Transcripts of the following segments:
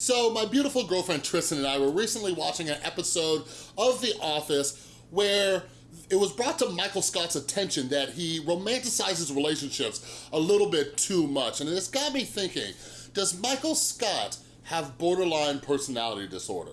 So my beautiful girlfriend Tristan and I were recently watching an episode of The Office where it was brought to Michael Scott's attention that he romanticizes relationships a little bit too much. And it's got me thinking, does Michael Scott have borderline personality disorder?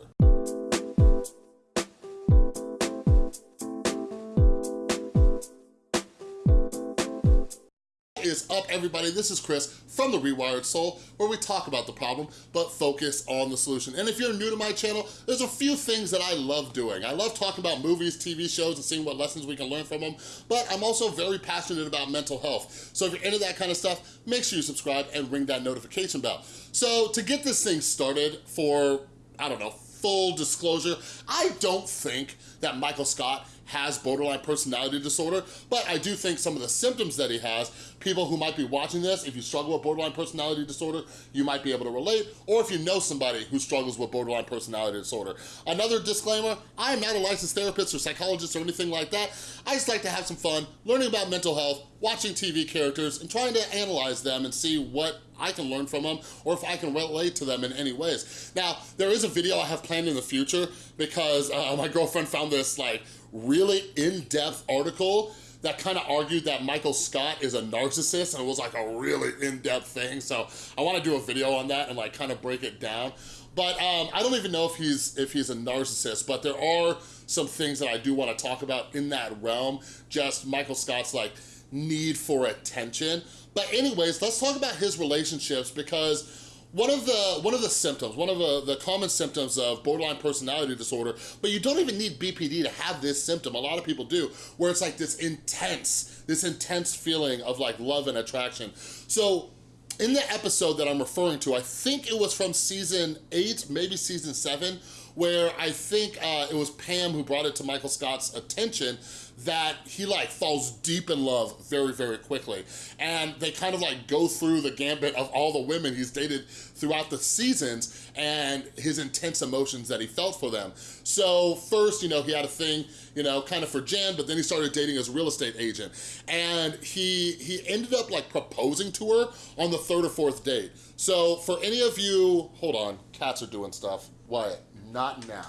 Is up, everybody? This is Chris from The Rewired Soul, where we talk about the problem, but focus on the solution. And if you're new to my channel, there's a few things that I love doing. I love talking about movies, TV shows, and seeing what lessons we can learn from them, but I'm also very passionate about mental health. So if you're into that kind of stuff, make sure you subscribe and ring that notification bell. So to get this thing started for, I don't know, full disclosure, I don't think that Michael Scott has borderline personality disorder, but I do think some of the symptoms that he has, people who might be watching this, if you struggle with borderline personality disorder, you might be able to relate, or if you know somebody who struggles with borderline personality disorder. Another disclaimer, I am not a licensed therapist or psychologist or anything like that. I just like to have some fun learning about mental health, watching TV characters, and trying to analyze them and see what I can learn from them or if I can relate to them in any ways. Now, there is a video I have planned in the future because uh, my girlfriend found this like really in-depth article that kind of argued that Michael Scott is a narcissist and it was like a really in-depth thing. So I want to do a video on that and like kind of break it down. But um, I don't even know if he's if he's a narcissist, but there are some things that I do want to talk about in that realm. Just Michael Scott's like need for attention. But anyways, let's talk about his relationships because one of the one of the symptoms, one of the, the common symptoms of borderline personality disorder, but you don't even need BPD to have this symptom. A lot of people do, where it's like this intense, this intense feeling of like love and attraction. So in the episode that I'm referring to, I think it was from season eight, maybe season seven, where I think uh, it was Pam who brought it to Michael Scott's attention that he like falls deep in love very, very quickly. And they kind of like go through the gambit of all the women he's dated throughout the seasons and his intense emotions that he felt for them. So first, you know, he had a thing, you know, kind of for Jan, but then he started dating his real estate agent. And he, he ended up like proposing to her on the third or fourth date. So for any of you, hold on, cats are doing stuff. Wyatt, not now.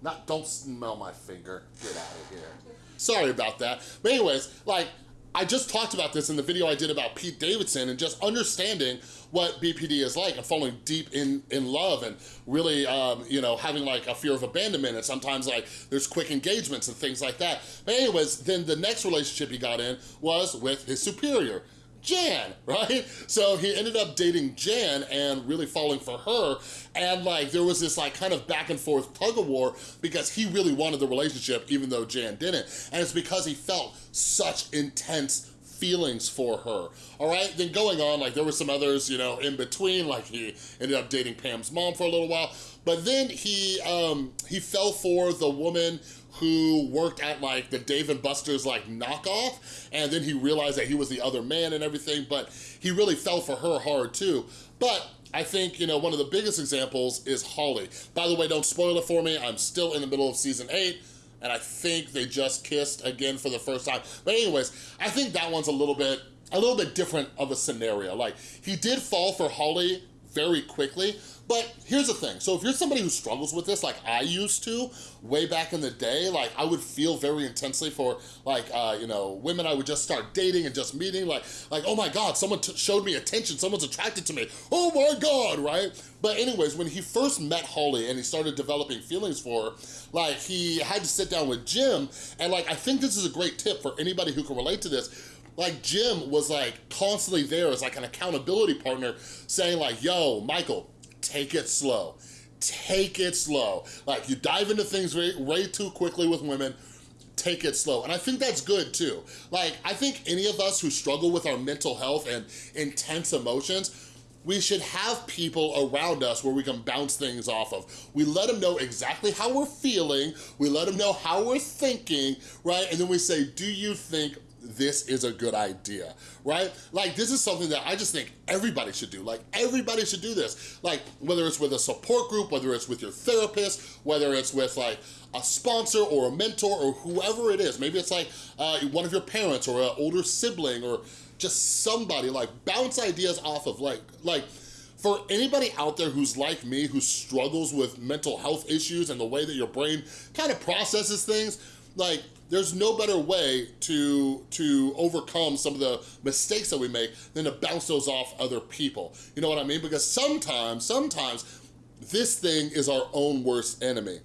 Not, don't smell my finger. Get out of here. Sorry about that. But anyways, like, I just talked about this in the video I did about Pete Davidson and just understanding what BPD is like and falling deep in, in love and really, um, you know, having like a fear of abandonment and sometimes like there's quick engagements and things like that. But anyways, then the next relationship he got in was with his superior. Jan, right? So he ended up dating Jan and really falling for her. And like, there was this like kind of back and forth tug of war because he really wanted the relationship even though Jan didn't. And it's because he felt such intense feelings for her, all right? Then going on, like there were some others, you know, in between, like he ended up dating Pam's mom for a little while, but then he, um, he fell for the woman who worked at like the Dave and Buster's like knockoff, and then he realized that he was the other man and everything, but he really fell for her hard too. But I think, you know, one of the biggest examples is Holly. By the way, don't spoil it for me. I'm still in the middle of season eight and I think they just kissed again for the first time. But anyways, I think that one's a little bit, a little bit different of a scenario. Like, he did fall for Holly very quickly, but here's the thing. So if you're somebody who struggles with this like I used to way back in the day, like I would feel very intensely for like, uh, you know, women I would just start dating and just meeting like, like oh my God, someone showed me attention, someone's attracted to me. Oh my God, right? But anyways, when he first met Holly and he started developing feelings for her, like he had to sit down with Jim and like, I think this is a great tip for anybody who can relate to this like Jim was like constantly there as like an accountability partner saying like, yo, Michael, take it slow. Take it slow. Like you dive into things way, way too quickly with women, take it slow. And I think that's good too. Like, I think any of us who struggle with our mental health and intense emotions, we should have people around us where we can bounce things off of. We let them know exactly how we're feeling, we let them know how we're thinking, right? And then we say, do you think this is a good idea, right? Like this is something that I just think everybody should do. Like everybody should do this. Like whether it's with a support group, whether it's with your therapist, whether it's with like a sponsor or a mentor or whoever it is. Maybe it's like uh, one of your parents or an older sibling or just somebody like bounce ideas off of like, like for anybody out there who's like me, who struggles with mental health issues and the way that your brain kind of processes things, like there's no better way to, to overcome some of the mistakes that we make than to bounce those off other people. You know what I mean? Because sometimes, sometimes this thing is our own worst enemy.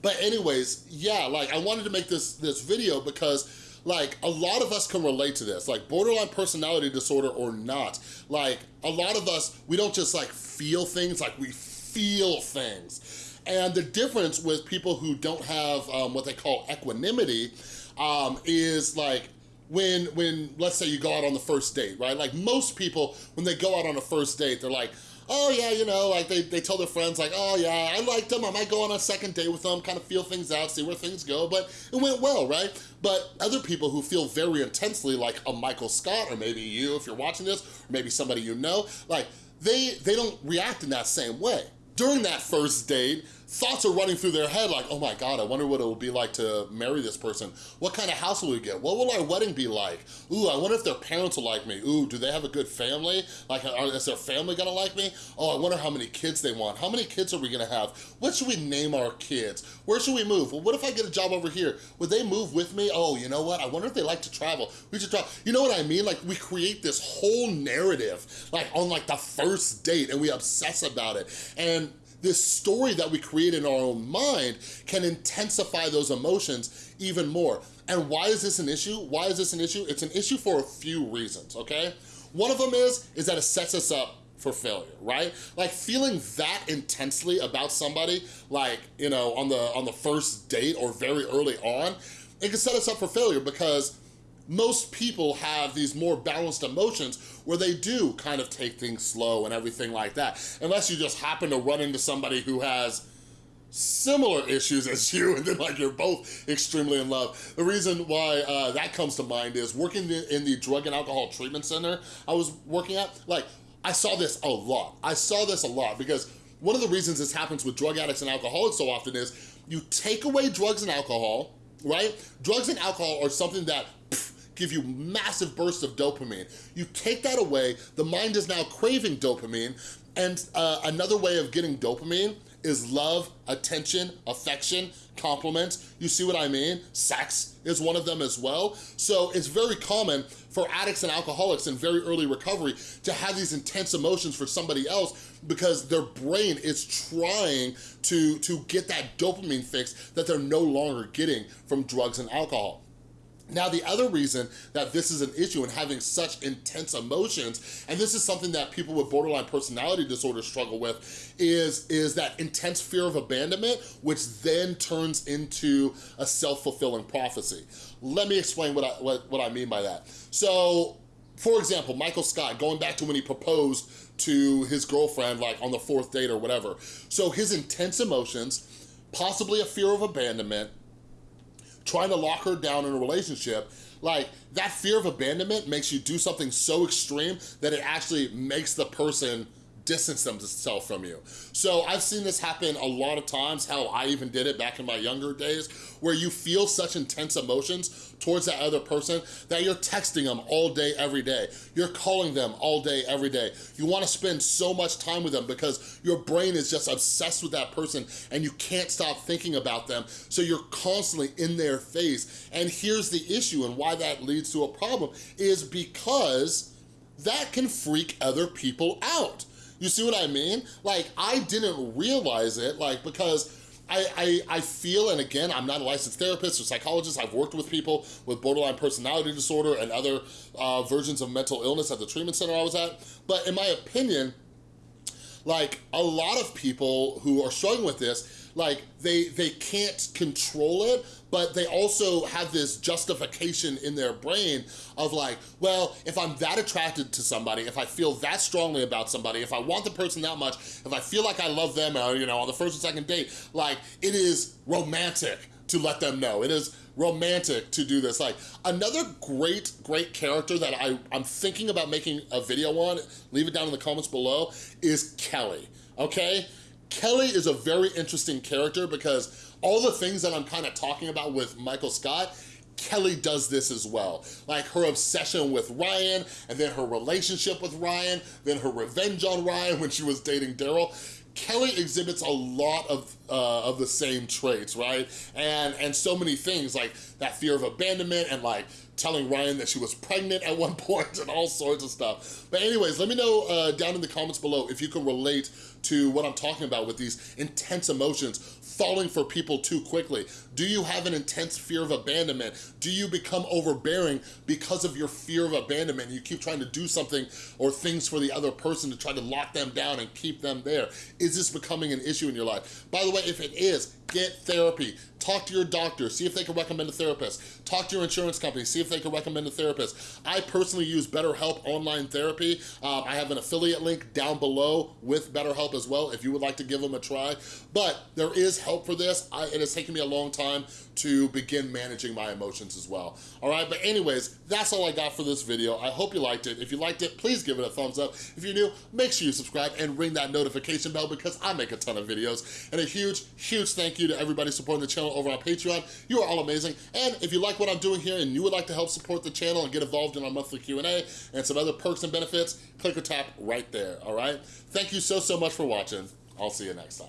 But anyways, yeah, like I wanted to make this, this video because like a lot of us can relate to this, like borderline personality disorder or not. Like a lot of us, we don't just like feel things, like we feel things. And the difference with people who don't have um, what they call equanimity um, is like when, when, let's say you go out on the first date, right? Like most people, when they go out on a first date, they're like, oh yeah, you know, like they, they tell their friends like, oh yeah, I liked them, I might go on a second date with them, kind of feel things out, see where things go, but it went well, right? But other people who feel very intensely like a Michael Scott, or maybe you if you're watching this, or maybe somebody you know, like they, they don't react in that same way. During that first date, thoughts are running through their head like, oh my God, I wonder what it will be like to marry this person. What kind of house will we get? What will our wedding be like? Ooh, I wonder if their parents will like me. Ooh, do they have a good family? Like, is their family gonna like me? Oh, I wonder how many kids they want. How many kids are we gonna have? What should we name our kids? Where should we move? Well, what if I get a job over here? Would they move with me? Oh, you know what? I wonder if they like to travel. We should travel. You know what I mean? Like, we create this whole narrative, like on like the first date and we obsess about it. And this story that we create in our own mind can intensify those emotions even more. And why is this an issue? Why is this an issue? It's an issue for a few reasons, okay? One of them is, is that it sets us up for failure, right? Like feeling that intensely about somebody, like, you know, on the, on the first date or very early on, it can set us up for failure because most people have these more balanced emotions where they do kind of take things slow and everything like that. Unless you just happen to run into somebody who has similar issues as you and then like you're both extremely in love. The reason why uh, that comes to mind is working in the drug and alcohol treatment center I was working at, like I saw this a lot. I saw this a lot because one of the reasons this happens with drug addicts and alcoholics so often is you take away drugs and alcohol, right? Drugs and alcohol are something that give you massive bursts of dopamine. You take that away, the mind is now craving dopamine, and uh, another way of getting dopamine is love, attention, affection, compliments. You see what I mean? Sex is one of them as well. So it's very common for addicts and alcoholics in very early recovery to have these intense emotions for somebody else because their brain is trying to, to get that dopamine fix that they're no longer getting from drugs and alcohol. Now, the other reason that this is an issue and having such intense emotions, and this is something that people with borderline personality disorder struggle with, is, is that intense fear of abandonment, which then turns into a self-fulfilling prophecy. Let me explain what I, what, what I mean by that. So, for example, Michael Scott, going back to when he proposed to his girlfriend, like on the fourth date or whatever. So his intense emotions, possibly a fear of abandonment, trying to lock her down in a relationship, like that fear of abandonment makes you do something so extreme that it actually makes the person distance themselves from you. So I've seen this happen a lot of times, how I even did it back in my younger days, where you feel such intense emotions towards that other person that you're texting them all day, every day. You're calling them all day, every day. You wanna spend so much time with them because your brain is just obsessed with that person and you can't stop thinking about them. So you're constantly in their face. And here's the issue and why that leads to a problem is because that can freak other people out. You see what I mean? Like, I didn't realize it, like, because I, I, I, feel, and again, I'm not a licensed therapist or psychologist, I've worked with people with borderline personality disorder and other uh, versions of mental illness at the treatment center I was at, but in my opinion, like, a lot of people who are struggling with this like they they can't control it but they also have this justification in their brain of like well if i'm that attracted to somebody if i feel that strongly about somebody if i want the person that much if i feel like i love them or you know on the first and second date like it is romantic to let them know it is romantic to do this like another great great character that I, i'm thinking about making a video on leave it down in the comments below is kelly okay Kelly is a very interesting character because all the things that I'm kind of talking about with Michael Scott, Kelly does this as well. Like her obsession with Ryan, and then her relationship with Ryan, then her revenge on Ryan when she was dating Darryl. Kelly exhibits a lot of uh, of the same traits, right? And and so many things like that fear of abandonment and like telling Ryan that she was pregnant at one point and all sorts of stuff. But anyways, let me know uh, down in the comments below if you can relate to what I'm talking about with these intense emotions, falling for people too quickly. Do you have an intense fear of abandonment? Do you become overbearing because of your fear of abandonment? You keep trying to do something or things for the other person to try to lock them down and keep them there. Is this becoming an issue in your life? By the way, if it is, get therapy. Talk to your doctor, see if they can recommend a therapist. Talk to your insurance company, see if they can recommend a therapist. I personally use BetterHelp online therapy. Um, I have an affiliate link down below with BetterHelp as well if you would like to give them a try. But there is help for this. I, it has taken me a long time to begin managing my emotions as well. All right, but anyways, that's all I got for this video. I hope you liked it. If you liked it, please give it a thumbs up. If you're new, make sure you subscribe and ring that notification bell because I make a ton of videos. And a huge, huge you to everybody supporting the channel over on Patreon. You are all amazing. And if you like what I'm doing here and you would like to help support the channel and get involved in our monthly Q&A and some other perks and benefits, click or tap right there, all right? Thank you so, so much for watching. I'll see you next time.